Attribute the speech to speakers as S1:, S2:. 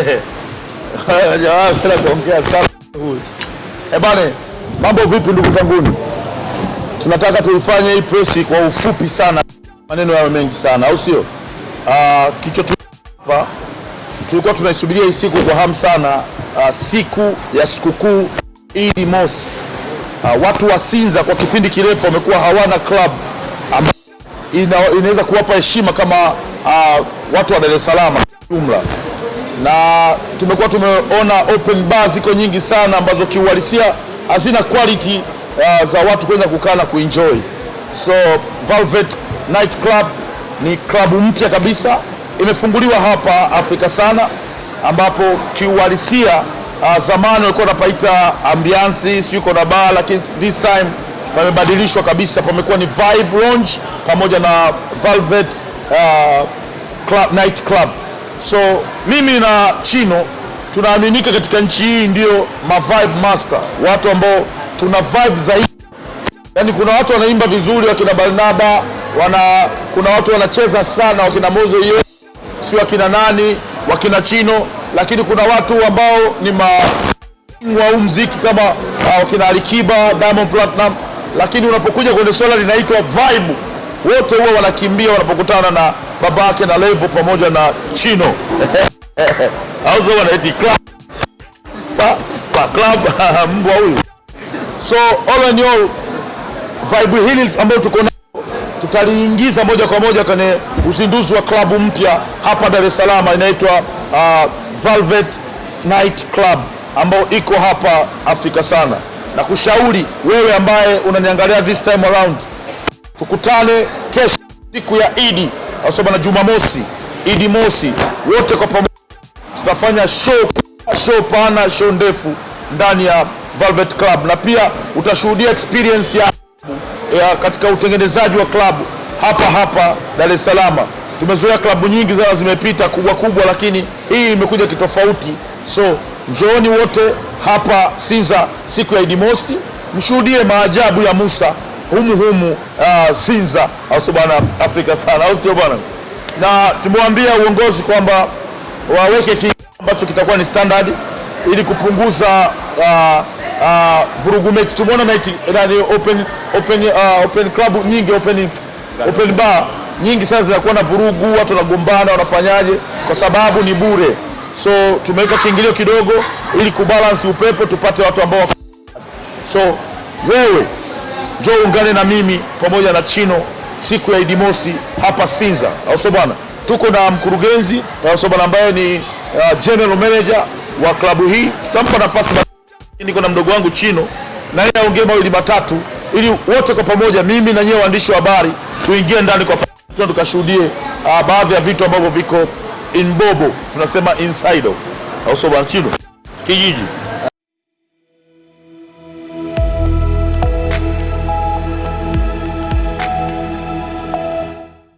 S1: jamaa kuongea sana huyu. Eh mambo vipi ndugu zanguni? Tunataka tuifanye hii presi kwa ufupi sana, maneno yawe mengi sana, au sio? Ah, kichwa tu hapa tulikuwa tunaisubiria hii siku kwa hamu sana, uh, siku ya sikukuu Idi Mosi. Uh, watu wa Sinza kwa kipindi kirefu wamekuwa hawana club ambayo ina, inaweza kuwapa heshima kama uh, watu wa Dar es Salaam jumla na tumekuwa tumeona open bar ziko nyingi sana ambazo kiuhalisia hazina quality uh, za watu kuweza kukaa na kuenjoy. So Velvet Night Club ni klabu mpya kabisa, imefunguliwa hapa Afrika sana, ambapo kiuhalisia uh, zamani walikuwa wanapaita ambiansi siko na bar, lakini this time pamebadilishwa kabisa, pamekuwa ni vibe lounge pamoja na Velvet uh, club, night club. So mimi na Chino tunaaminika katika nchi hii ndio ma vibe master, watu ambao tuna vibe zaidi. Yani kuna watu wanaimba vizuri, wakina Barnaba wana, kuna watu wanacheza sana, wakina Mozo hiyo si wakina nani, wakina Chino, lakini kuna watu ambao ni ma wa huu mziki kama uh, wakina Alikiba, Diamond Platinum, lakini unapokuja kwenye swala linaitwa vibe, wote huwa wanakimbia wanapokutana na babake na Levo pamoja na Chino. Auzo wanaiti club. Pa club mbwa huyu. So all in all vibe hili ambayo tuko nayo tutaliingiza moja kwa moja kwenye uzinduzi wa klabu mpya hapa Dar es Salaam inaitwa uh, Velvet Night Club ambayo iko hapa Afrika sana, na kushauri wewe ambaye unaniangalia this time around, tukutane kesho siku ya Idi au na Jumamosi, Idi mosi, wote kwa pamoja tutafanya show, show pana, show ndefu ndani ya Velvet Club, na pia utashuhudia experience ya ya katika utengenezaji wa klabu hapa hapa Dar es Salaam. Tumezoea klabu nyingi sana zimepita kubwa kubwa, lakini hii imekuja kitofauti. So njooni wote hapa Sinza siku ya Idi Mosi, mshuhudie maajabu ya Musa humu humu uh, Sinza, au bwana? Afrika sana, au sio bwana? Na tumewaambia uongozi kwamba waweke kile ambacho kitakuwa ni standard ili kupunguza uh, uh, vurugu mechi. Tumeona night ndani open open uh, open club nyingi open open bar nyingi sana zinakuwa na vurugu, watu wanagombana, wanafanyaje? Kwa sababu ni bure. So tumeweka kiingilio kidogo ili kubalance upepo, tupate watu ambao so wewe njoo ungane na mimi pamoja na Chino siku ya idimosi hapa Sinza, au bwana? Tuko na mkurugenzi au bwana, ambaye ni uh, general manager wa klabu hii. Tutampa nafasi, niko na mdogo wangu Chino na yeye aongee mawili matatu, ili wote kwa pamoja, mimi na nyewe waandishi wa habari, tuingie ndani kwa pamoja tukashuhudie uh, baadhi ya vitu ambavyo viko in bobo, tunasema inside, au bwana Chino kijiji